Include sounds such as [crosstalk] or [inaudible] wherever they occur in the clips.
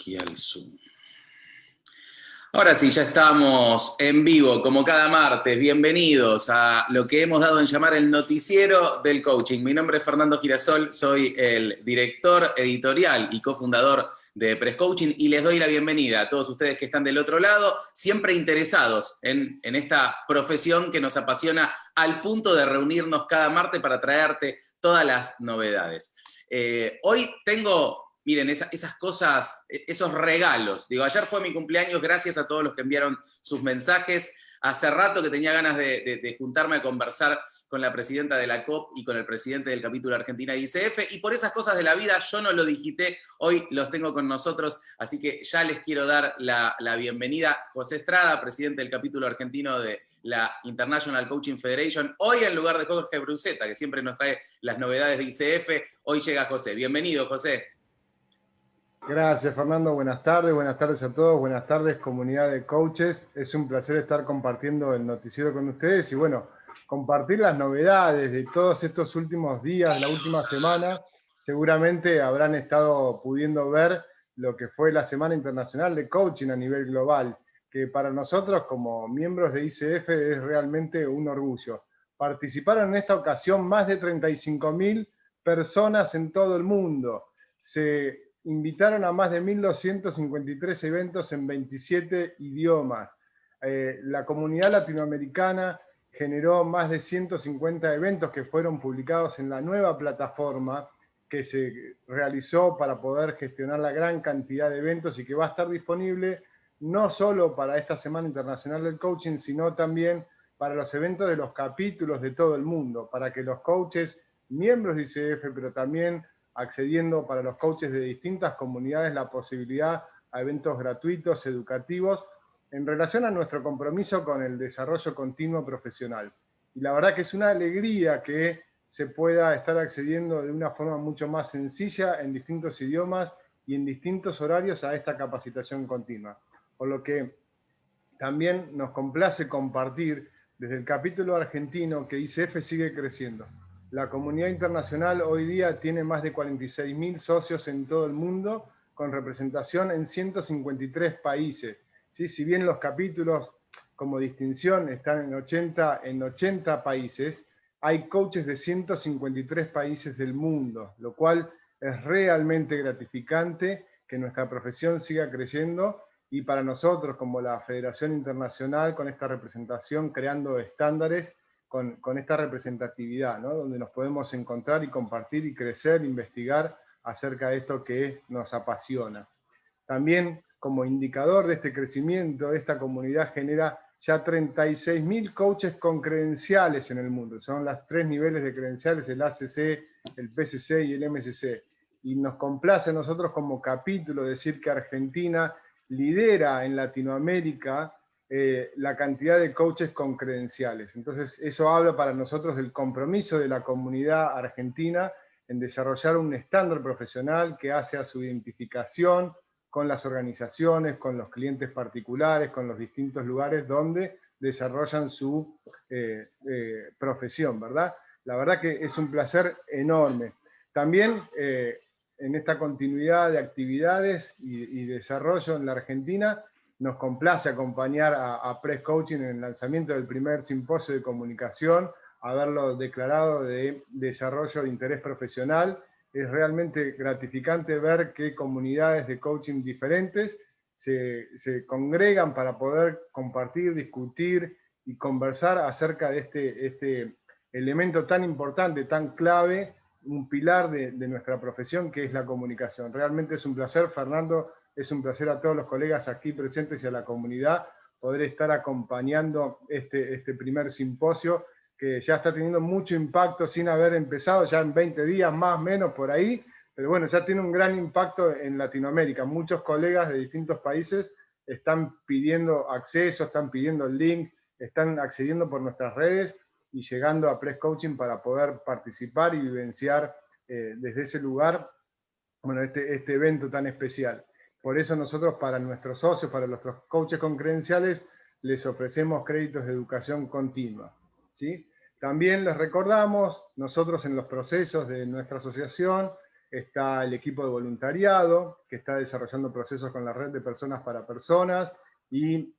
aquí al Zoom. Ahora sí, ya estamos en vivo, como cada martes. Bienvenidos a lo que hemos dado en llamar el noticiero del coaching. Mi nombre es Fernando Girasol, soy el director editorial y cofundador de Press Coaching y les doy la bienvenida a todos ustedes que están del otro lado, siempre interesados en, esta profesión que nos apasiona al punto de reunirnos cada martes para traerte todas las novedades. Eh, hoy tengo miren, esas cosas, e, esos regalos. Digo, ayer fue mi cumpleaños, gracias a todos los que enviaron sus mensajes. Hace rato que tenía ganas de, juntarme a conversar con la presidenta de la COP y con el presidente del capítulo Argentina de ICF, y por esas cosas de la vida yo no lo digité, hoy los tengo con nosotros, así que ya les quiero dar la, bienvenida. José Estrada, presidente del capítulo argentino de la International Coaching Federation, hoy en lugar de Jorge Bruseta, que siempre nos trae las novedades de ICF, hoy llega José. Bienvenido, José. Gracias, Fernando. Buenas tardes, buenas tardes a todos, buenas tardes, comunidad de coaches. Es un placer estar compartiendo el noticiero con ustedes y bueno, compartir las novedades de todos estos últimos días, la última semana. Seguramente habrán estado pudiendo ver lo que fue la Semana Internacional de Coaching a nivel global, que para nosotros como miembros de ICF es realmente un orgullo. Participaron en esta ocasión más de 35.000 personas en todo el mundo. Se invitaron a más de 1.253 eventos en 27 idiomas. Eh, la comunidad latinoamericana generó más de 150 eventos que fueron publicados en la nueva plataforma que se realizó para poder gestionar la gran cantidad de eventos y que va a estar disponible no solo para esta Semana Internacional del Coaching, sino también para los eventos de los capítulos de todo el mundo, para que los coaches, miembros de ICF, pero también accediendo para los coaches de distintas comunidades la posibilidad a eventos gratuitos, educativos, en relación a nuestro compromiso con el desarrollo continuo profesional. Y la verdad que es una alegría que se pueda estar accediendo de una forma mucho más sencilla en distintos idiomas y en distintos horarios a esta capacitación continua. Por lo que también nos complace compartir desde el capítulo argentino que ICF sigue creciendo. La comunidad internacional hoy día tiene más de 46.000 socios en todo el mundo, con representación en 153 países. ¿Sí? Si bien los capítulos como distinción están en 80, en 80 países, hay coaches de 153 países del mundo, lo cual es realmente gratificante que nuestra profesión siga creciendo y para nosotros como la Federación Internacional con esta representación creando estándares con, esta representatividad, ¿no? donde nos podemos encontrar y compartir y crecer, investigar acerca de esto que nos apasiona. También como indicador de este crecimiento, esta comunidad genera ya 36.000 coaches con credenciales en el mundo. Son los tres niveles de credenciales, el ACC, el PCC y el MCC. Y nos complace nosotros como capítulo decir que Argentina lidera en Latinoamérica eh, la cantidad de coaches con credenciales. Entonces, eso habla para nosotros del compromiso de la comunidad argentina en desarrollar un estándar profesional que hace a su identificación con las organizaciones, con los clientes particulares, con los distintos lugares donde desarrollan su eh, eh, profesión, ¿verdad? La verdad que es un placer enorme. También en esta continuidad de actividades y, y desarrollo en la Argentina, nos complace acompañar a, Press Coaching en el lanzamiento del primer simposio de comunicación, haberlo declarado de desarrollo de interés profesional. Es realmente gratificante ver que comunidades de coaching diferentes se, congregan para poder compartir, discutir y conversar acerca de este, este elemento tan importante, tan clave, un pilar de, de nuestra profesión que es la comunicación. Realmente es un placer, Fernando, es un placer a todos los colegas aquí presentes y a la comunidad poder estar acompañando este, este primer simposio que ya está teniendo mucho impacto sin haber empezado, ya en 20 días más o menos por ahí, pero bueno, ya tiene un gran impacto en Latinoamérica. Muchos colegas de distintos países están pidiendo acceso, están pidiendo el link, están accediendo por nuestras redes y llegando a Press Coaching para poder participar y vivenciar eh, desde ese lugar este, este evento tan especial. Por eso nosotros para nuestros socios, para nuestros coaches con credenciales, les ofrecemos créditos de educación continua. ¿sí? También les recordamos, nosotros en los procesos de nuestra asociación, está el equipo de voluntariado, que está desarrollando procesos con la red de personas para personas, y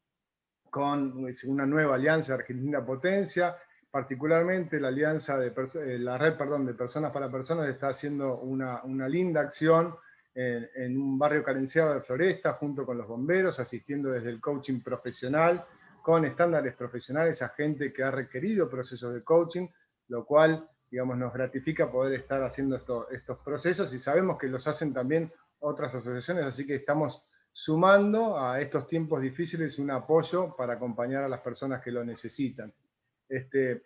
con una nueva alianza Argentina Potencia, particularmente la alianza de eh, la red perdón, de personas para personas está haciendo una, linda acción en, un barrio carenciado de Floresta, junto con los bomberos, asistiendo desde el coaching profesional, con estándares profesionales a gente que ha requerido procesos de coaching, lo cual digamos, nos gratifica poder estar haciendo estos procesos y sabemos que los hacen también otras asociaciones, así que estamos sumando a estos tiempos difíciles un apoyo para acompañar a las personas que lo necesitan. Este,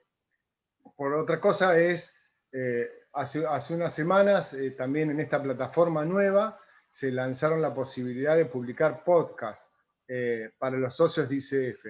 por otra cosa es, eh, hace, unas semanas eh, también en esta plataforma nueva se lanzaron la posibilidad de publicar podcasts eh, para los socios de ICF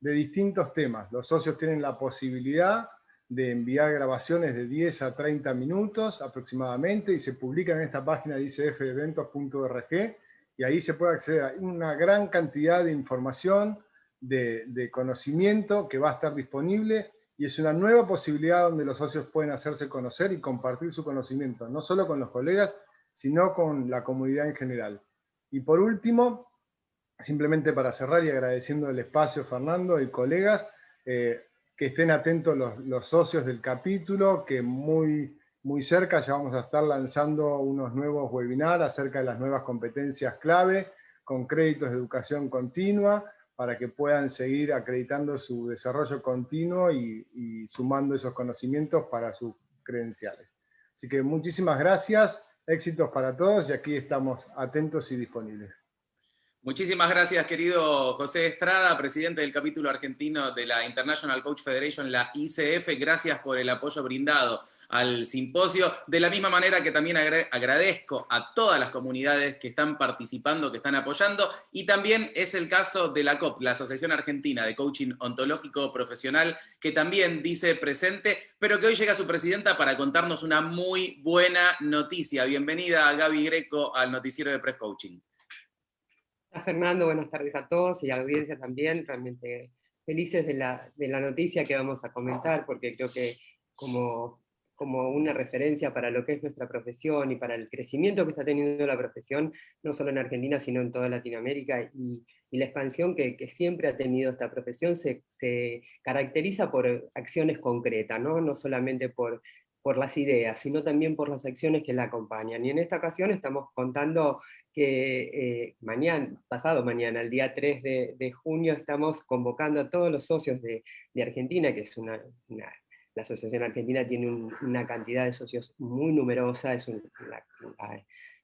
de distintos temas. Los socios tienen la posibilidad de enviar grabaciones de 10 a 30 minutos aproximadamente y se publican en esta página de icfeventos.org y ahí se puede acceder a una gran cantidad de información, de, conocimiento que va a estar disponible y es una nueva posibilidad donde los socios pueden hacerse conocer y compartir su conocimiento, no solo con los colegas, sino con la comunidad en general. Y por último, simplemente para cerrar y agradeciendo el espacio, Fernando y colegas, eh, que estén atentos los, socios del capítulo, que muy, muy cerca ya vamos a estar lanzando unos nuevos webinars acerca de las nuevas competencias clave, con créditos de educación continua, para que puedan seguir acreditando su desarrollo continuo y, sumando esos conocimientos para sus credenciales. Así que muchísimas gracias, éxitos para todos y aquí estamos atentos y disponibles. Muchísimas gracias, querido José Estrada, presidente del capítulo argentino de la International Coach Federation, la ICF. Gracias por el apoyo brindado al simposio. De la misma manera que también agradezco a todas las comunidades que están participando, que están apoyando, y también es el caso de la COP, la Asociación Argentina de Coaching Ontológico Profesional, que también dice presente, pero que hoy llega su presidenta para contarnos una muy buena noticia. Bienvenida, Gaby Greco, al noticiero de Press Coaching. Fernando, buenas tardes a todos y a la audiencia también, realmente felices de la, de la noticia que vamos a comentar, porque creo que como, como una referencia para lo que es nuestra profesión y para el crecimiento que está teniendo la profesión, no solo en Argentina, sino en toda Latinoamérica, y, y la expansión que, que, siempre ha tenido esta profesión se, se caracteriza por acciones concretas, ¿no? no solamente por por las ideas, sino también por las acciones que la acompañan. Y en esta ocasión estamos contando que eh, mañana, pasado mañana, el día 3 de, junio, estamos convocando a todos los socios de, Argentina, que es una, la Asociación Argentina tiene una cantidad de socios muy numerosa, es una, la,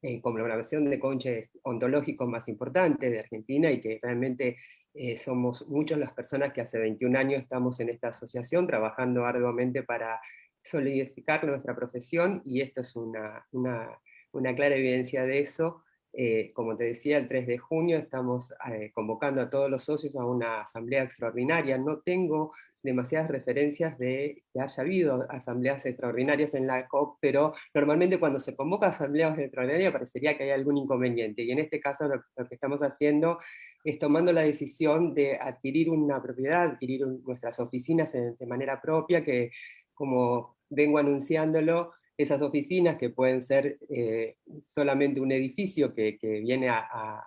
eh, congloración de conches ontológicos más importante de Argentina y que realmente eh, somos muchas las personas que hace 21 años estamos en esta asociación trabajando arduamente para solidificar nuestra profesión y esto es una, una, clara evidencia de eso. Eh, como te decía, el 3 de junio estamos eh, convocando a todos los socios a una asamblea extraordinaria. No tengo demasiadas referencias de que haya habido asambleas extraordinarias en la COP, pero normalmente cuando se convoca asambleas extraordinarias parecería que hay algún inconveniente, y en este caso lo, que estamos haciendo es tomando la decisión de adquirir una propiedad, adquirir nuestras oficinas de manera propia, que como vengo anunciándolo, esas oficinas que pueden ser eh, solamente un edificio que, viene a,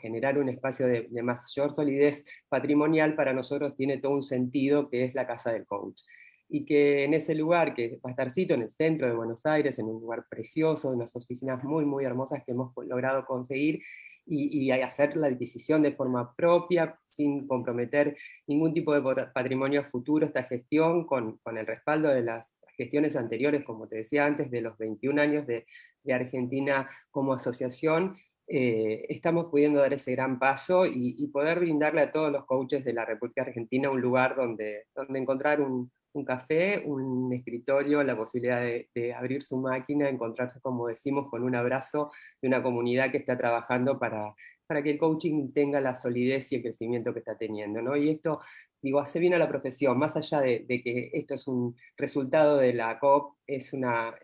generar un espacio de, mayor solidez patrimonial, para nosotros tiene todo un sentido que es la casa del coach. Y que en ese lugar, que va a estar sito en el centro de Buenos Aires, en un lugar precioso, unas oficinas muy, muy hermosas que hemos logrado conseguir, y, hacer la adquisición de forma propia, sin comprometer ningún tipo de patrimonio futuro, esta gestión con, con, el respaldo de las gestiones anteriores, como te decía antes, de los 21 años de, de Argentina como asociación, eh, estamos pudiendo dar ese gran paso y, y, poder brindarle a todos los coaches de la República Argentina un lugar donde, donde encontrar un, un café, un escritorio, la posibilidad de, abrir su máquina, encontrarse, como decimos, con un abrazo de una comunidad que está trabajando para, para que el coaching tenga la solidez y el crecimiento que está teniendo. ¿no? Y esto, digo, hace bien a la profesión, más allá de, que esto es un resultado de la COP, es una,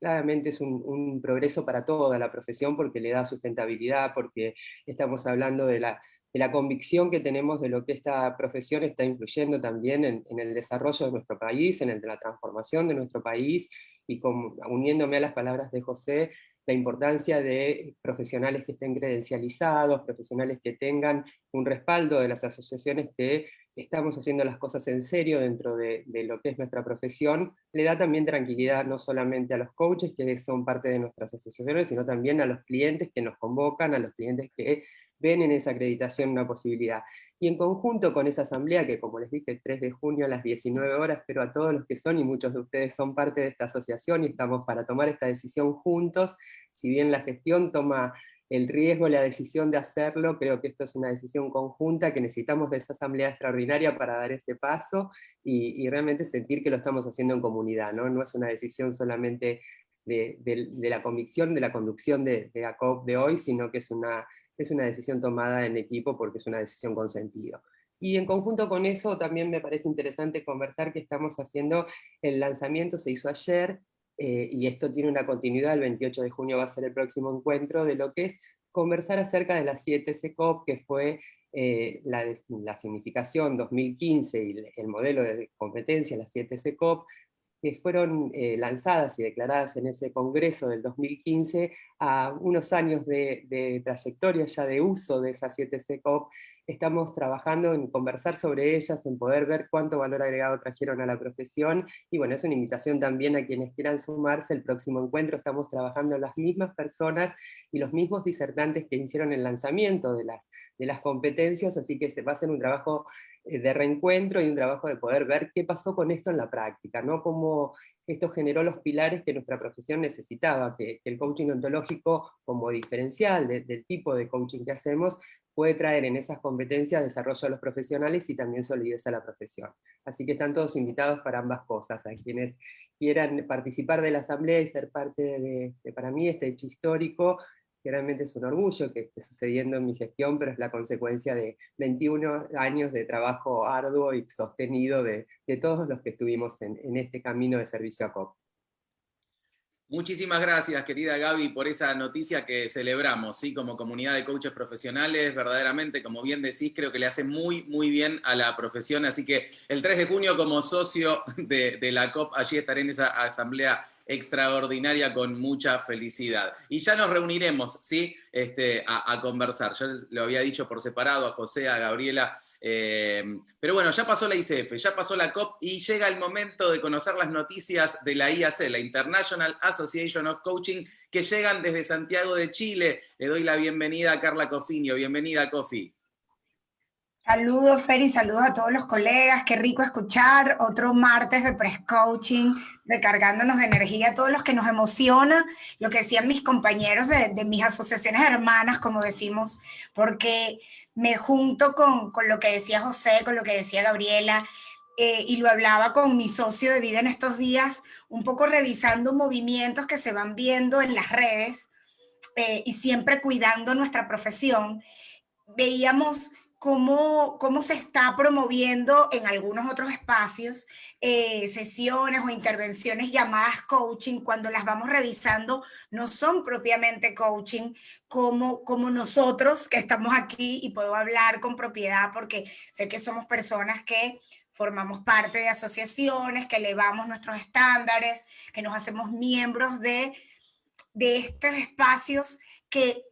claramente es un, un, progreso para toda la profesión porque le da sustentabilidad, porque estamos hablando de la, de la convicción que tenemos de lo que esta profesión está influyendo también en, el desarrollo de nuestro país, en el de la transformación de nuestro país, y uniéndome a las palabras de José, la importancia de profesionales que estén credencializados, profesionales que tengan un respaldo de las asociaciones que estamos haciendo las cosas en serio dentro de, lo que es nuestra profesión, le da también tranquilidad no solamente a los coaches que son parte de nuestras asociaciones, sino también a los clientes que nos convocan, a los clientes que ven en esa acreditación una posibilidad. Y en conjunto con esa asamblea, que como les dije, 3 de junio a las 19 horas, pero a todos los que son, y muchos de ustedes son parte de esta asociación, y estamos para tomar esta decisión juntos, si bien la gestión toma el riesgo, la decisión de hacerlo, creo que esto es una decisión conjunta, que necesitamos de esa asamblea extraordinaria para dar ese paso, y, realmente sentir que lo estamos haciendo en comunidad, ¿no? No es una decisión solamente de, la convicción, de la conducción de, de ACOP de hoy, sino que es una es una decisión tomada en equipo porque es una decisión con sentido. Y en conjunto con eso también me parece interesante conversar que estamos haciendo el lanzamiento, se hizo ayer, eh, y esto tiene una continuidad, el 28 de junio va a ser el próximo encuentro, de lo que es conversar acerca de las 7 CECOP, que fue eh, la, significación 2015 y el modelo de competencia, las 7 CECOP, que fueron eh, lanzadas y declaradas en ese congreso del 2015, a unos años de, de trayectoria ya de uso de esas 7 CECOP, estamos trabajando en conversar sobre ellas, en poder ver cuánto valor agregado trajeron a la profesión, y bueno, es una invitación también a quienes quieran sumarse, el próximo encuentro estamos trabajando las mismas personas y los mismos disertantes que hicieron el lanzamiento de las, de las competencias, así que se va a hacer un trabajo eh, de reencuentro y un trabajo de poder ver qué pasó con esto en la práctica, ¿no? Cómo esto generó los pilares que nuestra profesión necesitaba, que, el coaching ontológico como diferencial del tipo de coaching que hacemos, puede traer en esas competencias desarrollo a los profesionales y también solidez a la profesión. Así que están todos invitados para ambas cosas, a quienes quieran participar de la asamblea y ser parte de, para mí, este hecho histórico, realmente es un orgullo que esté sucediendo en mi gestión, pero es la consecuencia de 21 años de trabajo arduo y sostenido de, todos los que estuvimos en, este camino de servicio a COP. Muchísimas gracias, querida Gaby, por esa noticia que celebramos, ¿sí? Como comunidad de coaches profesionales, verdaderamente, como bien decís, creo que le hace muy, muy bien a la profesión, así que el 3 de junio como socio de la COP, allí estaré en esa asamblea extraordinaria con mucha felicidad. Y ya nos reuniremos, ¿sí? Este, a, conversar. Yo lo había dicho por separado a José, a Gabriela, eh, pero bueno, ya pasó la ICF, ya pasó la COP y llega el momento de conocer las noticias de la IAC, la International Association of Coaching, que llegan desde Santiago de Chile. Le doy la bienvenida a Carla Cofinio. Bienvenida, Cofi. Saludos, Feri, saludos a todos los colegas. Qué rico escuchar otro martes de Press Coaching, recargándonos de energía a todos los que nos emociona, lo que decían mis compañeros de, mis asociaciones hermanas, como decimos, porque me junto con, con, lo que decía José, con lo que decía Gabriela, eh, y lo hablaba con mi socio de vida en estos días, un poco revisando movimientos que se van viendo en las redes eh, y siempre cuidando nuestra profesión. Veíamos cómo, cómo se está promoviendo en algunos otros espacios eh, sesiones o intervenciones llamadas coaching, cuando las vamos revisando, no son propiamente coaching como, como nosotros que estamos aquí y puedo hablar con propiedad porque sé que somos personas que formamos parte de asociaciones, que elevamos nuestros estándares, que nos hacemos miembros de, de estos espacios que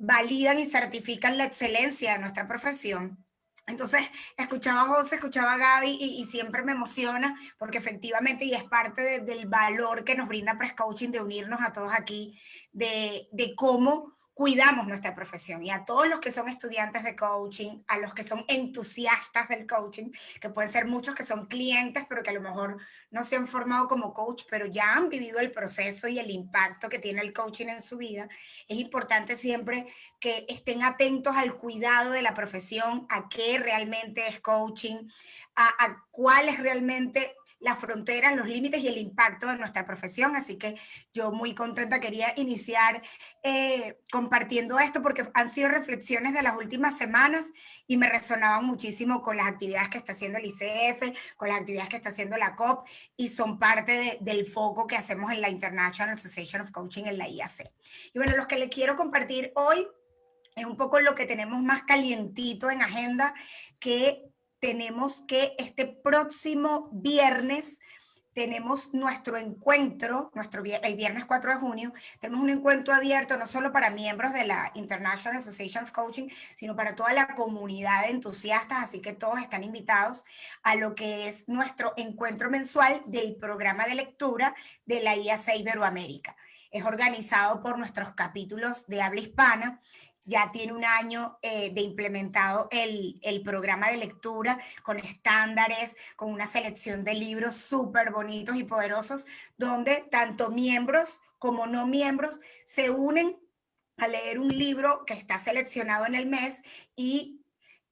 validan y certifican la excelencia de nuestra profesión. Entonces, escuchaba a José, escuchaba a Gaby y, siempre me emociona porque efectivamente, y es parte del valor que nos brinda Press Coaching de unirnos a todos aquí, de, de cómo cuidamos nuestra profesión. Y a todos los que son estudiantes de coaching, a los que son entusiastas del coaching, que pueden ser muchos que son clientes, pero que a lo mejor no se han formado como coach, pero ya han vivido el proceso y el impacto que tiene el coaching en su vida, es importante siempre que estén atentos al cuidado de la profesión, a qué realmente es coaching, a, a cuál es realmente las fronteras, los límites y el impacto de nuestra profesión. Así que yo muy contenta quería iniciar eh, compartiendo esto porque han sido reflexiones de las últimas semanas y me resonaban muchísimo con las actividades que está haciendo el ICF, con las actividades que está haciendo la COP y son parte del foco que hacemos en la International Association of Coaching en la IAC. Y bueno, los que les quiero compartir hoy es un poco lo que tenemos más calientito en agenda, que tenemos que este próximo viernes tenemos nuestro encuentro, nuestro, el viernes 4 de junio, tenemos un encuentro abierto no solo para miembros de la International Association of Coaching, sino para toda la comunidad de entusiastas, así que todos están invitados a lo que es nuestro encuentro mensual del programa de lectura de la IAC Iberoamérica. Es organizado por nuestros capítulos de habla hispana ya tiene un año eh, de implementado el, el, programa de lectura con estándares, con una selección de libros súper bonitos y poderosos, donde tanto miembros como no miembros se unen a leer un libro que está seleccionado en el mes y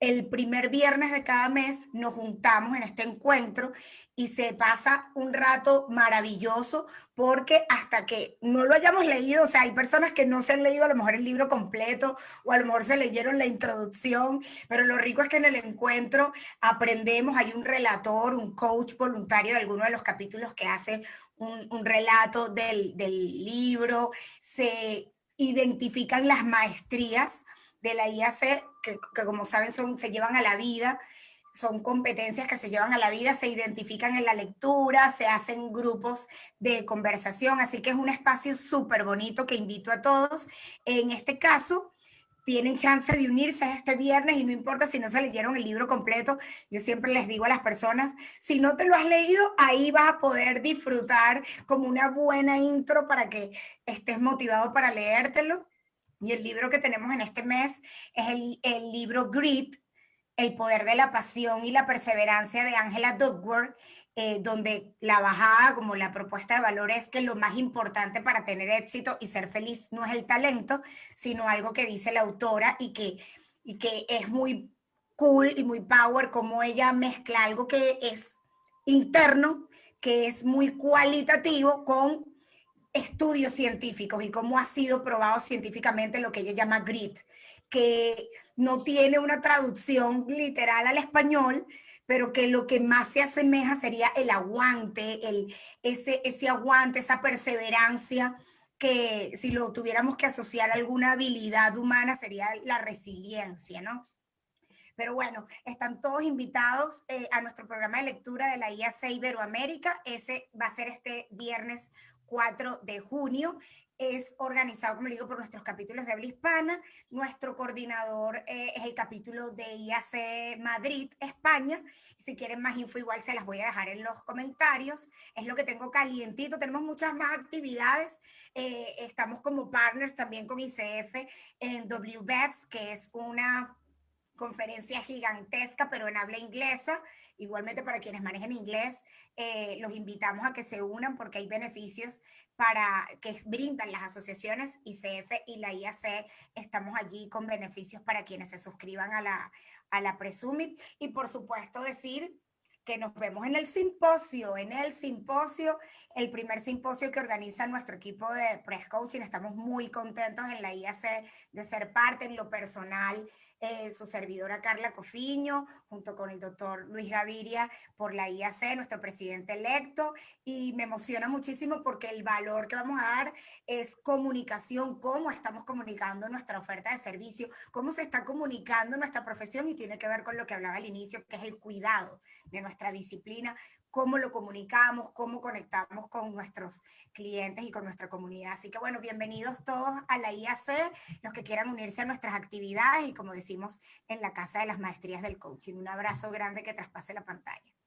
el primer viernes de cada mes nos juntamos en este encuentro y se pasa un rato maravilloso porque hasta que no lo hayamos leído, o sea, hay personas que no se han leído a lo mejor el libro completo o a lo mejor se leyeron la introducción, pero lo rico es que en el encuentro aprendemos, hay un relator, un coach voluntario de alguno de los capítulos que hace un, relato del, del libro, se identifican las maestrías de la IAC, que, como saben son, se llevan a la vida, son competencias que se llevan a la vida, se identifican en la lectura, se hacen grupos de conversación, así que es un espacio súper bonito que invito a todos. En este caso, tienen chance de unirse este viernes y no importa si no se leyeron el libro completo, yo siempre les digo a las personas, si no te lo has leído, ahí vas a poder disfrutar como una buena intro para que estés motivado para leértelo. Y el libro que tenemos en este mes es el, libro Grit, El poder de la pasión y la perseverancia de Angela Duckworth, eh, donde la bajada, como la propuesta de valor es que lo más importante para tener éxito y ser feliz no es el talento, sino algo que dice la autora y que, y que es muy cool y muy power, como ella mezcla algo que es interno, que es muy cualitativo con estudios científicos y cómo ha sido probado científicamente lo que ella llama grit, que no tiene una traducción literal al español, pero que lo que más se asemeja sería el aguante, el, ese, ese aguante, esa perseverancia, que si lo tuviéramos que asociar a alguna habilidad humana sería la resiliencia, ¿no? Pero bueno, están todos invitados eh, a nuestro programa de lectura de la IAC Iberoamérica. Ese va a ser este viernes 4 de junio. Es organizado, como digo, por nuestros capítulos de habla hispana. Nuestro coordinador eh, es el capítulo de IAC Madrid, España. Si quieren más info, igual se las voy a dejar en los comentarios. Es lo que tengo calientito. Tenemos muchas más actividades. Eh, estamos como partners también con ICF en WBETS, que es una conferencia gigantesca, pero en habla inglesa. Igualmente para quienes manejen inglés, eh, los invitamos a que se unan porque hay beneficios para que brindan las asociaciones ICF y la IAC. Estamos allí con beneficios para quienes se suscriban a la, a la Presumit. Y por supuesto decir que nos vemos en el simposio, en el simposio, el primer simposio que organiza nuestro equipo de Press Coaching. Estamos muy contentos en la IAC de ser parte en lo personal eh, su servidora Carla Cofiño, junto con el doctor Luis Gaviria por la IAC, nuestro presidente electo, y me emociona muchísimo porque el valor que vamos a dar es comunicación, cómo estamos comunicando nuestra oferta de servicio, cómo se está comunicando nuestra profesión y tiene que ver con lo que hablaba al inicio, que es el cuidado de nuestra disciplina, cómo lo comunicamos, cómo conectamos con nuestros clientes y con nuestra comunidad. Así que bueno, bienvenidos todos a la IAC, los que quieran unirse a nuestras actividades y como decimos en la Casa de las Maestrías del Coaching. Un abrazo grande que traspase la pantalla.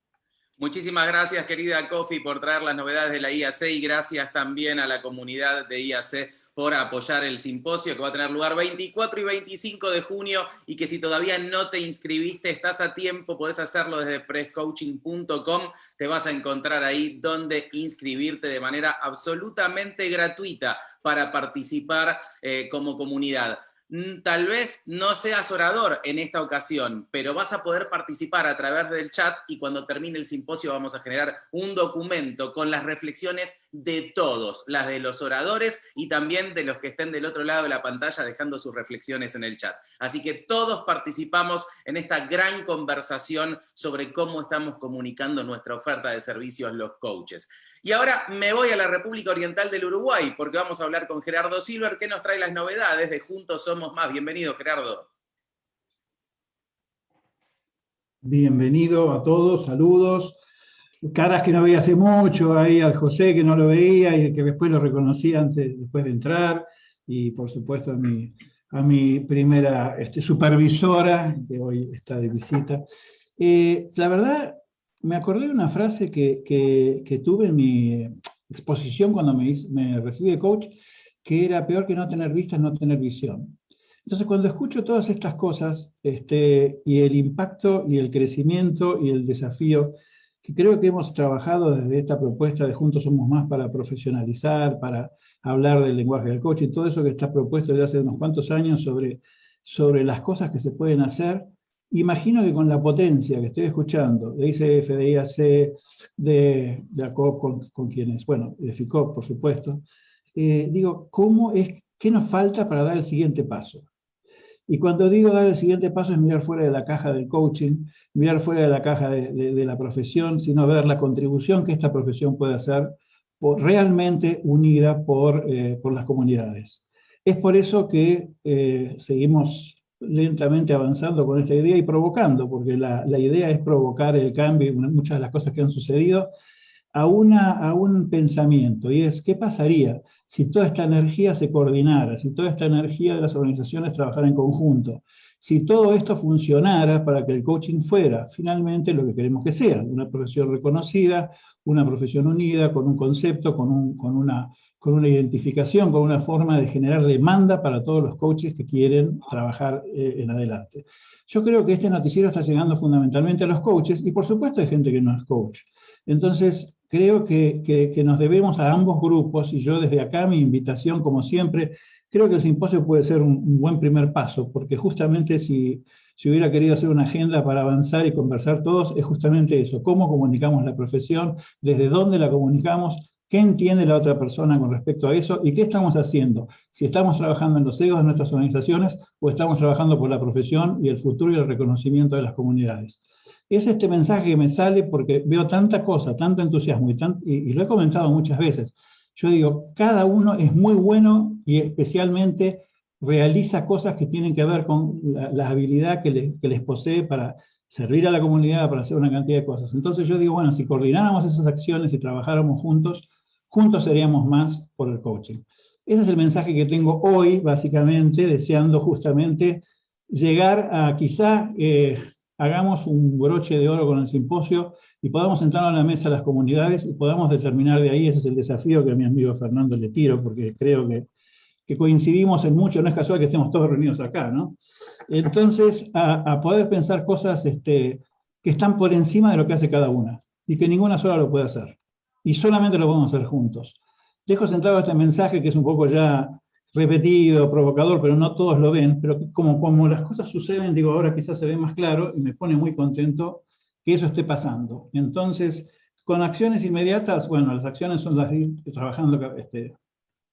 Muchísimas gracias, querida Kofi, por traer las novedades de la IAC y gracias también a la comunidad de IAC por apoyar el simposio que va a tener lugar 24 y 25 de junio y que si todavía no te inscribiste, estás a tiempo, podés hacerlo desde presscoaching.com, te vas a encontrar ahí donde inscribirte de manera absolutamente gratuita para participar eh, como comunidad. Tal vez no seas orador en esta ocasión, pero vas a poder participar a través del chat y cuando termine el simposio vamos a generar un documento con las reflexiones de todos, las de los oradores y también de los que estén del otro lado de la pantalla dejando sus reflexiones en el chat. Así que todos participamos en esta gran conversación sobre cómo estamos comunicando nuestra oferta de servicios los coaches. Y ahora me voy a la República Oriental del Uruguay, porque vamos a hablar con Gerardo Silver, que nos trae las novedades de Juntos Somos Más. Bienvenido, Gerardo. Bienvenido a todos, saludos. caras que no veía hace mucho, ahí al José que no lo veía y que después lo reconocí antes, después de entrar, y por supuesto a mi, a mi primera este, supervisora, que hoy está de visita. Eh, la verdad, me acordé de una frase que, que, tuve en mi exposición cuando me, me recibí de coach, que era peor que no tener vista es no tener visión. Entonces, cuando escucho todas estas cosas, este, y el impacto y el crecimiento y el desafío que creo que hemos trabajado desde esta propuesta de Juntos Somos Más para profesionalizar, para hablar del lenguaje del coche y todo eso que está propuesto desde hace unos cuantos años sobre, sobre las cosas que se pueden hacer, imagino que con la potencia que estoy escuchando de ICF, de IAC, de, de ACOP, con, quienes, bueno, de FICOP, por supuesto, eh, digo, ¿cómo es, ¿qué nos falta para dar el siguiente paso? Y cuando digo dar el siguiente paso es mirar fuera de la caja del coaching, mirar fuera de la caja de, la profesión, sino ver la contribución que esta profesión puede hacer realmente unida por, eh, por, las comunidades. Es por eso que eh, seguimos lentamente avanzando con esta idea y provocando, porque la, la, idea es provocar el cambio muchas de las cosas que han sucedido a, una, a un pensamiento, y es, ¿qué pasaría si toda esta energía se coordinara, si toda esta energía de las organizaciones trabajara en conjunto, si todo esto funcionara para que el coaching fuera finalmente lo que queremos que sea, una profesión reconocida, una profesión unida, con un concepto, con, un, con, una, con una identificación, con una forma de generar demanda para todos los coaches que quieren trabajar eh, en adelante. Yo creo que este noticiero está llegando fundamentalmente a los coaches, y por supuesto hay gente que no es coach. Entonces, creo que, que, nos debemos a ambos grupos, y yo desde acá mi invitación, como siempre, creo que el simposio puede ser un, buen primer paso, porque justamente si, si hubiera querido hacer una agenda para avanzar y conversar todos, es justamente eso, cómo comunicamos la profesión, desde dónde la comunicamos, qué entiende la otra persona con respecto a eso y qué estamos haciendo, si estamos trabajando en los egos de nuestras organizaciones o estamos trabajando por la profesión y el futuro y el reconocimiento de las comunidades es este mensaje que me sale porque veo tanta cosa, tanto entusiasmo, y, y, lo he comentado muchas veces. Yo digo, cada uno es muy bueno y especialmente realiza cosas que tienen que ver con la, habilidad que, les posee para servir a la comunidad, para hacer una cantidad de cosas. Entonces yo digo, bueno, si coordináramos esas acciones y trabajáramos juntos, juntos seríamos más por el coaching. Ese es el mensaje que tengo hoy, básicamente, deseando justamente llegar a quizá eh, hagamos un broche de oro con el simposio y podamos entrar a la mesa las comunidades y podamos determinar de ahí, ese es el desafío que a mi amigo Fernando le tiro, porque creo que, que coincidimos en mucho, no es casual que estemos todos reunidos acá, ¿no? Entonces, a, poder pensar cosas este, que están por encima de lo que hace cada una, y que ninguna sola lo puede hacer, y solamente lo podemos hacer juntos. Dejo sentado este mensaje que es un poco ya repetido, provocador, pero no todos lo ven, pero como, como las cosas suceden, digo, ahora quizás se ve más claro y me pone muy contento que eso esté pasando. Entonces, con acciones inmediatas, bueno, las acciones son las de ir trabajando este,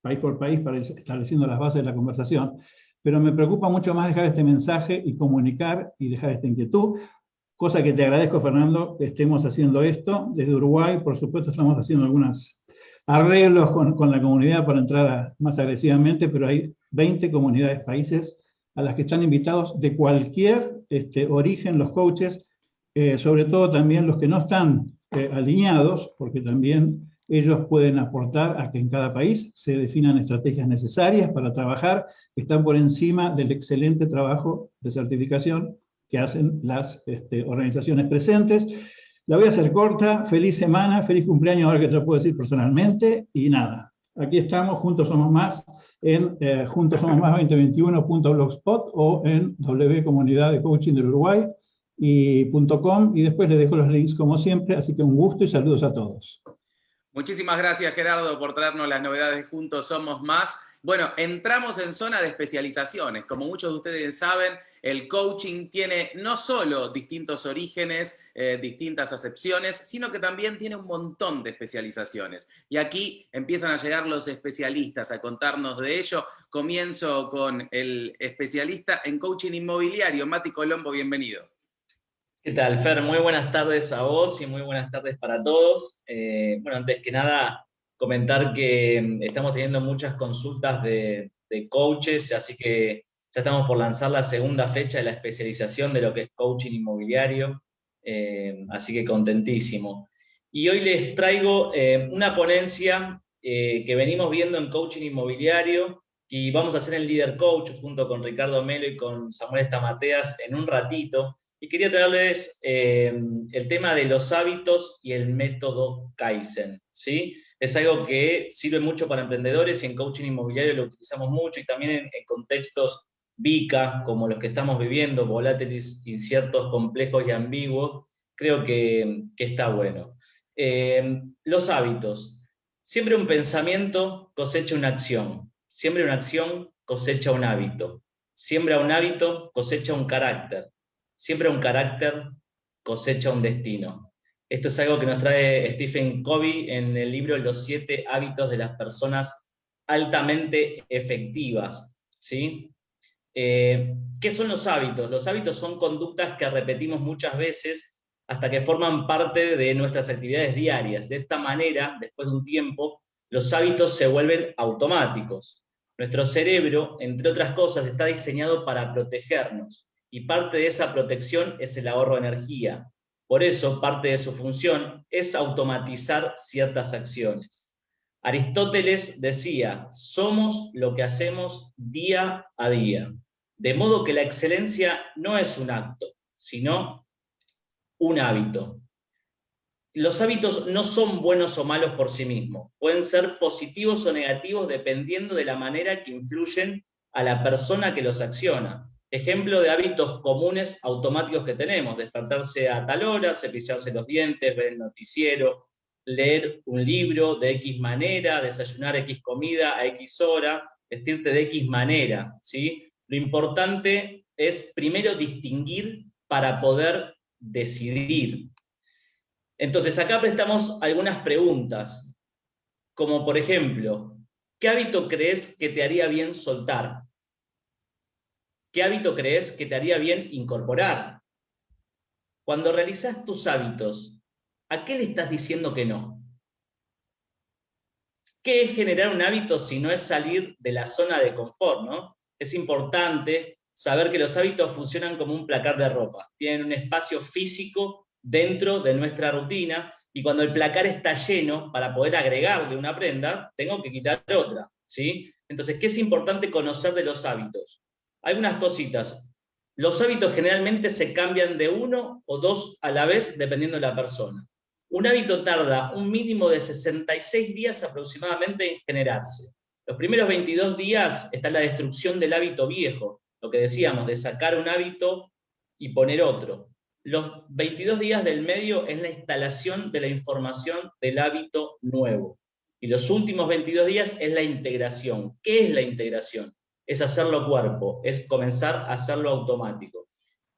país por país para ir estableciendo las bases de la conversación, pero me preocupa mucho más dejar este mensaje y comunicar y dejar esta inquietud, cosa que te agradezco, Fernando, que estemos haciendo esto. Desde Uruguay, por supuesto, estamos haciendo algunas arreglos con, la comunidad para entrar más agresivamente, pero hay 20 comunidades, países a las que están invitados de cualquier este, origen los coaches, eh, sobre todo también los que no están eh, alineados, porque también ellos pueden aportar a que en cada país se definan estrategias necesarias para trabajar, que están por encima del excelente trabajo de certificación que hacen las este, organizaciones presentes, la voy a hacer corta, feliz semana, feliz cumpleaños, ahora que te lo puedo decir personalmente, y nada, aquí estamos, Juntos Somos Más, en eh, Juntos Somos Más 2021.blogspot o en W Comunidad de Coaching del Uruguay y .com, y después les dejo los links como siempre, así que un gusto y saludos a todos. Muchísimas gracias Gerardo por traernos las novedades Juntos Somos Más. Bueno, entramos en zona de especializaciones. Como muchos de ustedes saben, el coaching tiene no solo distintos orígenes, eh, distintas acepciones, sino que también tiene un montón de especializaciones. Y aquí empiezan a llegar los especialistas a contarnos de ello. Comienzo con el especialista en coaching inmobiliario, Mati Colombo, bienvenido. ¿Qué tal, Fer? Muy buenas tardes a vos y muy buenas tardes para todos. Eh, bueno, antes que nada, comentar que mm, estamos teniendo muchas consultas de, coaches, así que ya estamos por lanzar la segunda fecha de la especialización de lo que es coaching inmobiliario, eh, así que contentísimo. y hoy les traigo eh, una ponencia que venimos viendo en coaching inmobiliario y vamos a hacer el Leader Coach junto con Ricardo Melo y con Samuel Estamateas en un ratito. Y quería traerles eh, el tema de los hábitos y el método Kaizen. ¿sí? Es algo que sirve mucho para emprendedores y en coaching inmobiliario lo utilizamos mucho y también en, contextos VICA, como los que estamos viviendo, volátiles, inciertos, complejos y ambiguos, creo que, está bueno. Eh, los hábitos. Siempre un pensamiento cosecha una acción. Siempre una acción cosecha un hábito. Siembra un hábito, cosecha un carácter. Siempre un carácter cosecha un destino. Esto es algo que nos trae Stephen Covey en el libro Los siete hábitos de las personas altamente efectivas. ¿sí? Eh, ¿Qué son los hábitos? Los hábitos son conductas que repetimos muchas veces hasta que forman parte de nuestras actividades diarias. De esta manera, después de un tiempo, los hábitos se vuelven automáticos. Nuestro cerebro, entre otras cosas, está diseñado para protegernos, y parte de esa protección es el ahorro de energía. Por eso, parte de su función es automatizar ciertas acciones. Aristóteles decía, somos lo que hacemos día a día. De modo que la excelencia no es un acto, sino un hábito. Los hábitos no son buenos o malos por sí mismos, pueden ser positivos o negativos dependiendo de la manera que influyen a la persona que los acciona. Ejemplo de hábitos comunes automáticos que tenemos, despertarse a tal hora, cepillarse los dientes, ver el noticiero, leer un libro de X manera, desayunar X comida a X hora, vestirte de X manera. ¿sí? Lo importante es primero distinguir para poder decidir. Entonces, acá prestamos algunas preguntas, como por ejemplo, ¿qué hábito crees que te haría bien soltar? ¿Qué hábito crees que te haría bien incorporar? Cuando realizas tus hábitos, ¿a qué le estás diciendo que no? ¿Qué es generar un hábito si no es salir de la zona de confort? ¿no? Es importante saber que los hábitos funcionan como un placar de ropa, tienen un espacio físico dentro de nuestra rutina, y cuando el placar está lleno, para poder agregarle una prenda, tengo que quitar otra, ¿sí? Entonces, ¿qué es importante conocer de los hábitos? Algunas cositas. Los hábitos generalmente se cambian de uno o dos a la vez, dependiendo de la persona. Un hábito tarda un mínimo de 66 días aproximadamente en generarse. Los primeros 22 días está la destrucción del hábito viejo, lo que decíamos, de sacar un hábito y poner otro. Los 22 días del medio es la instalación de la información del hábito nuevo. Y los últimos 22 días es la integración. ¿Qué es la integración? Es hacerlo cuerpo, es comenzar a hacerlo automático.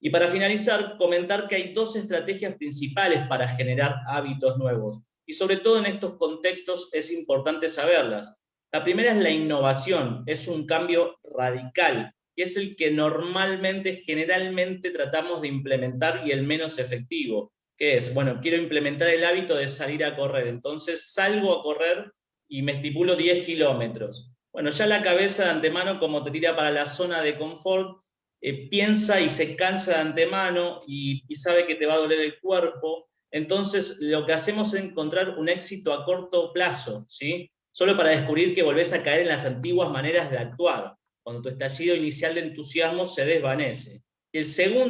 Y para finalizar, comentar que hay dos estrategias principales para generar hábitos nuevos. Y sobre todo en estos contextos es importante saberlas. La primera es la innovación, es un cambio radical que es el que normalmente, generalmente tratamos de implementar y el menos efectivo, que es, bueno, quiero implementar el hábito de salir a correr, entonces salgo a correr y me estipulo 10 kilómetros. Bueno, ya la cabeza de antemano, como te tira para la zona de confort, eh, piensa y se cansa de antemano y, sabe que te va a doler el cuerpo, entonces lo que hacemos es encontrar un éxito a corto plazo, ¿sí? Solo para descubrir que volvés a caer en las antiguas maneras de actuar cuando tu estallido inicial de entusiasmo se desvanece. El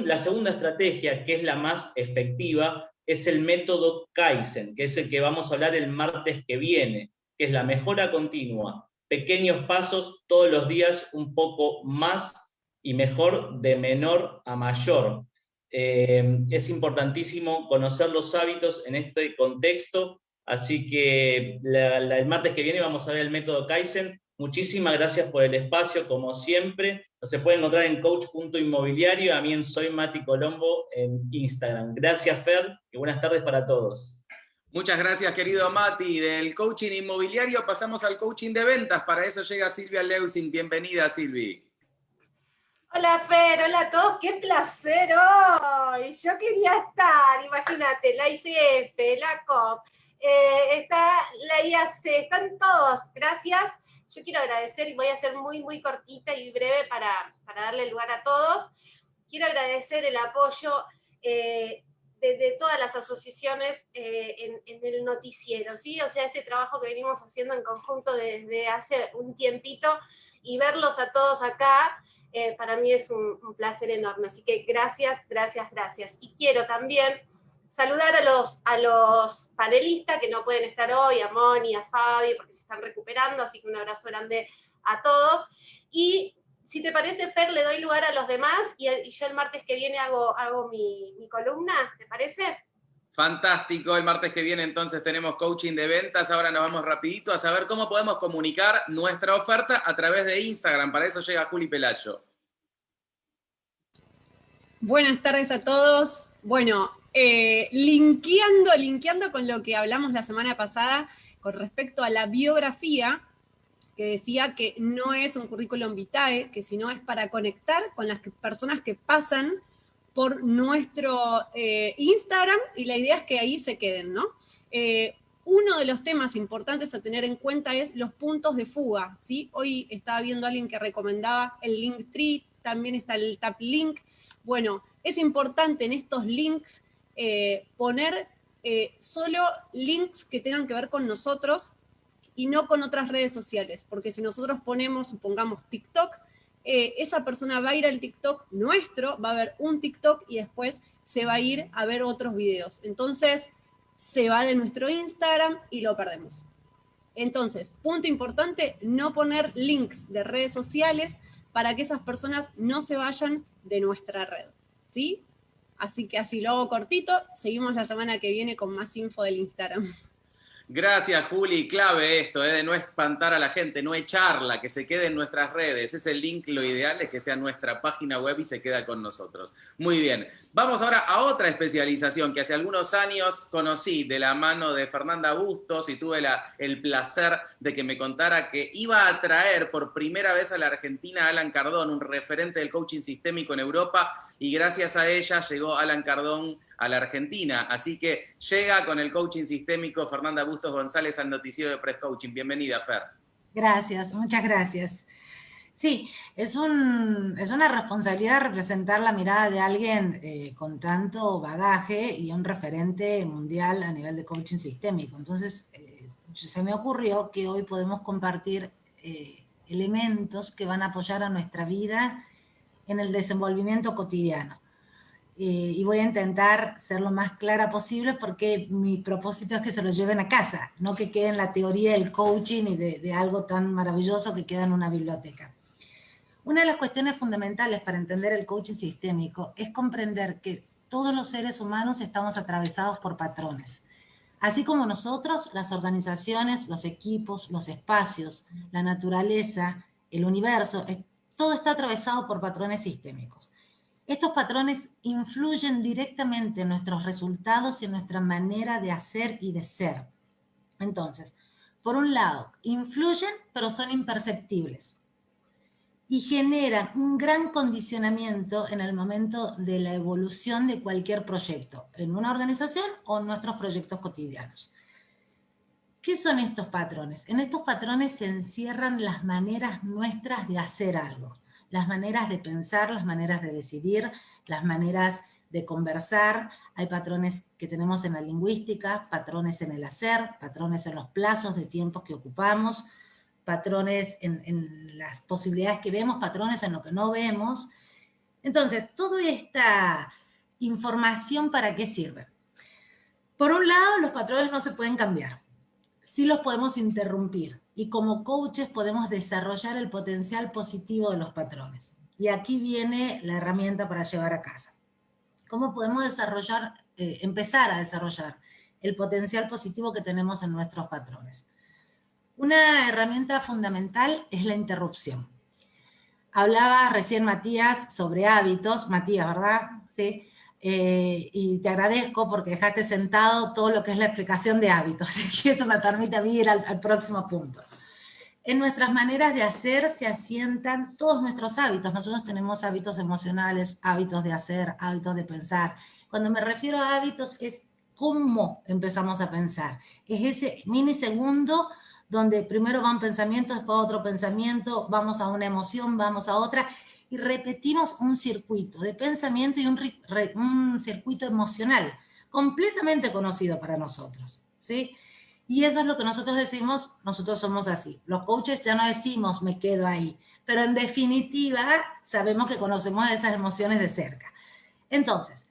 la segunda estrategia, que es la más efectiva, es el método Kaizen, que es el que vamos a hablar el martes que viene, que es la mejora continua, pequeños pasos todos los días un poco más y mejor de menor a mayor. Eh, es importantísimo conocer los hábitos en este contexto, así que el martes que viene vamos a ver el método Kaizen, Muchísimas gracias por el espacio, como siempre. Se puede encontrar en coach.inmobiliario, a mí en Soy Mati Colombo en Instagram. Gracias, Fer, y buenas tardes para todos. Muchas gracias, querido Mati. Del coaching inmobiliario pasamos al coaching de ventas. Para eso llega Silvia Leusing. Bienvenida, Silvi. Hola, Fer. Hola a todos. Qué placer hoy. Yo quería estar, imagínate, la ICF, la COP, eh, está la IAC, están todos. Gracias yo quiero agradecer, y voy a ser muy, muy cortita y breve para, darle lugar a todos, quiero agradecer el apoyo eh, de, todas las asociaciones en, en, el noticiero, ¿sí? O sea, este trabajo que venimos haciendo en conjunto desde hace un tiempito y verlos a todos acá, para mí es un, un placer enorme. Así que gracias, gracias, gracias. Y quiero también saludar a los, a los panelistas que no pueden estar hoy, a Moni, a Fabi, porque se están recuperando, así que un abrazo grande a todos. Y si te parece, Fer, le doy lugar a los demás y, yo el martes que viene hago, hago mi, mi columna, ¿te parece? Fantástico, el martes que viene entonces tenemos coaching de ventas, ahora nos vamos rapidito a saber cómo podemos comunicar nuestra oferta a través de Instagram, para eso llega Juli Pelayo. Buenas tardes a todos. Bueno, eh, linkeando, linkeando con lo que hablamos la semana pasada con respecto a la biografía, que decía que no es un currículum vitae, que sino es para conectar con las personas que pasan por nuestro eh, Instagram y la idea es que ahí se queden, ¿no? Eh, uno de los temas importantes a tener en cuenta es los puntos de fuga, ¿sí? Hoy estaba viendo a alguien que recomendaba el Linktree, también está el Tap Link. Bueno, es importante en estos links eh, poner solo links que tengan que ver con nosotros y no con otras redes sociales, porque si nosotros ponemos, supongamos, TikTok, eh, esa persona va a ir al TikTok nuestro, va a ver un TikTok y después se va a ir a ver otros videos. Entonces, se va de nuestro Instagram y lo perdemos. Entonces, punto importante, no poner links de redes sociales para que esas personas no se vayan de nuestra red. ¿Sí? Así que así lo hago cortito, seguimos la semana que viene con más info del Instagram. Gracias, Juli. Clave esto, ¿eh? de no espantar a la gente, no echarla, que se quede en nuestras redes. Ese link, lo ideal es que sea nuestra página web y se queda con nosotros. Muy bien. Vamos ahora a otra especialización que hace algunos años conocí de la mano de Fernanda Bustos y tuve el placer de que me contara que iba a traer por primera vez a la Argentina a Alan Cardón, un referente del coaching sistémico en Europa, y gracias a ella llegó Alan Cardón a la Argentina. Así que llega con el coaching sistémico Fernanda Bustos González al noticiero de Press Coaching. Bienvenida, Fer. Gracias, muchas gracias. Sí, es, un, es una responsabilidad representar la mirada de alguien eh, con tanto bagaje y un referente mundial a nivel de coaching sistémico. Entonces, eh, se me ocurrió que hoy podemos compartir eh, elementos que van a apoyar a nuestra vida en el desenvolvimiento cotidiano. Eh, y voy a intentar ser lo más clara posible porque mi propósito es que se lo lleven a casa, no que quede en la teoría del coaching y de, de algo tan maravilloso que queda en una biblioteca. Una de las cuestiones fundamentales para entender el coaching sistémico es comprender que todos los seres humanos estamos atravesados por patrones. Así como nosotros, las organizaciones, los equipos, los espacios, la naturaleza, el universo, todo está atravesado por patrones sistémicos. Estos patrones influyen directamente en nuestros resultados y en nuestra manera de hacer y de ser. Entonces, por un lado, influyen pero son imperceptibles y generan un gran condicionamiento en el momento de la evolución de cualquier proyecto, en una organización o en nuestros proyectos cotidianos. ¿Qué son estos patrones? En estos patrones se encierran las maneras nuestras de hacer algo las maneras de pensar, las maneras de decidir, las maneras de conversar, hay patrones que tenemos en la lingüística, patrones en el hacer, patrones en los plazos de tiempo que ocupamos, patrones en, las posibilidades que vemos, patrones en lo que no vemos. Entonces, toda esta información, ¿para qué sirve? Por un lado, los patrones no se pueden cambiar, sí los podemos interrumpir y como coaches podemos desarrollar el potencial positivo de los patrones. Y aquí viene la herramienta para llevar a casa. ¿Cómo podemos desarrollar, eh, empezar a desarrollar el potencial positivo que tenemos en nuestros patrones? Una herramienta fundamental es la interrupción. Hablaba recién Matías sobre hábitos, Matías, ¿verdad? Sí. Eh, y te agradezco porque dejaste sentado todo lo que es la explicación de hábitos, [laughs] y eso me permite a mí ir al, al próximo punto. En nuestras maneras de hacer se asientan todos nuestros hábitos. Nosotros tenemos hábitos emocionales, hábitos de hacer, hábitos de pensar. Cuando me refiero a hábitos es cómo empezamos a pensar. Es ese minisegundo donde primero va un pensamiento, después otro pensamiento, vamos a una emoción, vamos a otra, y repetimos un circuito de pensamiento y un, un circuito emocional. completamente conocido para nosotros, ¿sí? Y eso es lo que nosotros decimos, nosotros somos así. Los coaches ya no decimos me quedo ahí, pero en definitiva sabemos que conocemos esas emociones de cerca. Entonces,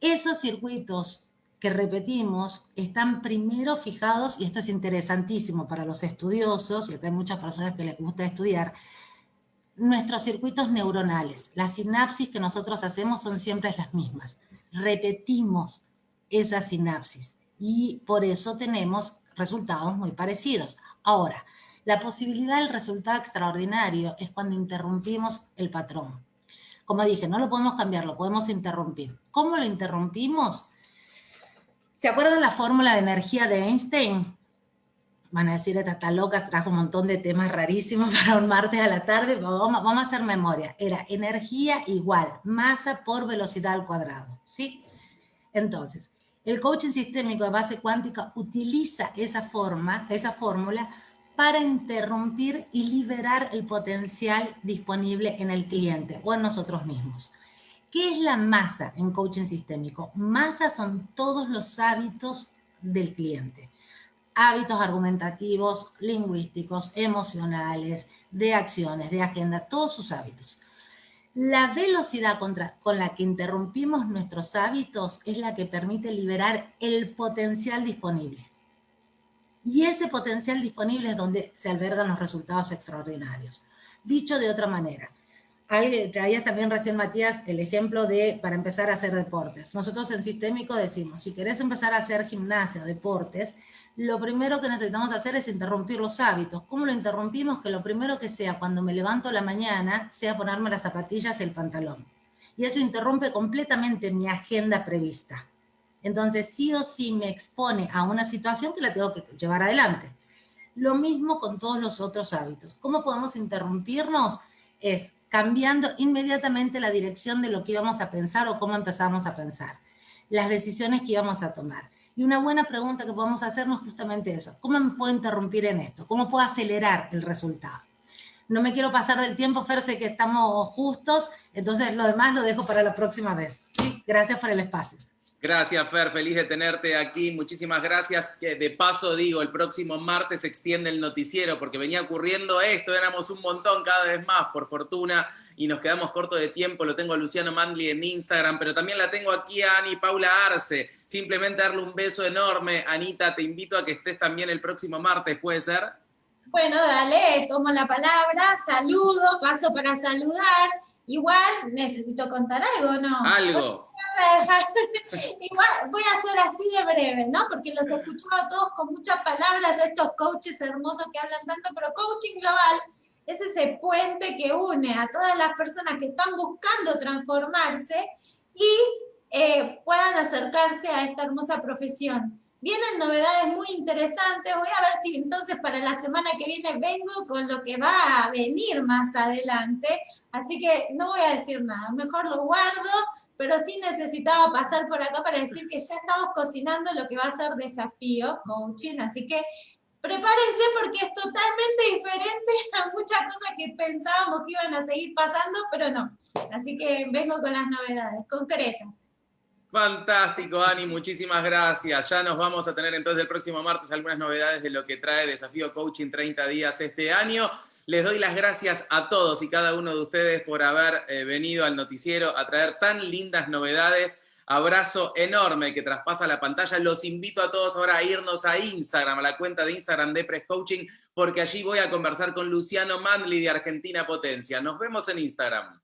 esos circuitos que repetimos están primero fijados, y esto es interesantísimo para los estudiosos, y acá hay muchas personas que les gusta estudiar, nuestros circuitos neuronales, las sinapsis que nosotros hacemos son siempre las mismas. Repetimos esa sinapsis y por eso tenemos resultados muy parecidos. Ahora, la posibilidad del resultado extraordinario es cuando interrumpimos el patrón. Como dije, no lo podemos cambiar, lo podemos interrumpir. ¿Cómo lo interrumpimos? ¿Se acuerdan la fórmula de energía de Einstein? Van a decir, esta está loca, trajo un montón de temas rarísimos [laughs] para un martes a la tarde, vamos, vamos a hacer memoria. Era energía igual, masa por velocidad al cuadrado, ¿sí? Entonces, el coaching sistémico de base cuántica utiliza esa forma, esa fórmula para interrumpir y liberar el potencial disponible en el cliente o en nosotros mismos. ¿Qué es la masa en coaching sistémico? Masa son todos los hábitos del cliente. Hábitos argumentativos, lingüísticos, emocionales, de acciones, de agenda, todos sus hábitos. La velocidad con la que interrumpimos nuestros hábitos es la que permite liberar el potencial disponible. Y ese potencial disponible es donde se albergan los resultados extraordinarios. Dicho de otra manera, traía también recién Matías el ejemplo de para empezar a hacer deportes. Nosotros en Sistémico decimos, si querés empezar a hacer gimnasia, deportes, lo primero que necesitamos hacer es interrumpir los hábitos. ¿Cómo lo interrumpimos? Que lo primero que sea cuando me levanto la mañana sea ponerme las zapatillas y el pantalón. Y eso interrumpe completamente mi agenda prevista. Entonces sí o sí me expone a una situación que la tengo que llevar adelante. Lo mismo con todos los otros hábitos. ¿Cómo podemos interrumpirnos? Es cambiando inmediatamente la dirección de lo que íbamos a pensar o cómo empezamos a pensar, las decisiones que íbamos a tomar. Y una buena pregunta que podemos hacernos justamente eso, ¿cómo me puedo interrumpir en esto? ¿Cómo puedo acelerar el resultado? No me quiero pasar del tiempo, Fer, sé que estamos justos, entonces lo demás lo dejo para la próxima vez. Gracias por el espacio. Gracias, Fer, feliz de tenerte aquí. Muchísimas gracias. De paso digo, el próximo martes se extiende el noticiero porque venía ocurriendo esto, éramos un montón cada vez más, por fortuna, y nos quedamos cortos de tiempo. Lo tengo a Luciano Mandli en Instagram, pero también la tengo aquí a Ani Paula Arce. Simplemente darle un beso enorme. Anita, te invito a que estés también el próximo martes, ¿puede ser? Bueno, dale, tomo la palabra, saludo, paso para saludar. Igual necesito contar algo, ¿no? Algo. [laughs] Igual voy a ser así de breve, ¿no? Porque los he escuchado a todos con muchas palabras, estos coaches hermosos que hablan tanto, pero coaching global es ese puente que une a todas las personas que están buscando transformarse y eh, puedan acercarse a esta hermosa profesión. Vienen novedades muy interesantes, voy a ver si entonces para la semana que viene vengo con lo que va a venir más adelante, así que no voy a decir nada, mejor lo guardo, pero sí necesitaba pasar por acá para decir que ya estamos cocinando lo que va a ser desafío coaching, así que prepárense porque es totalmente diferente a muchas cosas que pensábamos que iban a seguir pasando, pero no. Así que vengo con las novedades concretas. Fantástico, Ani, muchísimas gracias. Ya nos vamos a tener entonces el próximo martes algunas novedades de lo que trae Desafío Coaching 30 días este año. Les doy las gracias a todos y cada uno de ustedes por haber eh, venido al noticiero a traer tan lindas novedades. Abrazo enorme que traspasa la pantalla. Los invito a todos ahora a irnos a Instagram, a la cuenta de Instagram de Press Coaching, porque allí voy a conversar con Luciano Mandli de Argentina Potencia. Nos vemos en Instagram.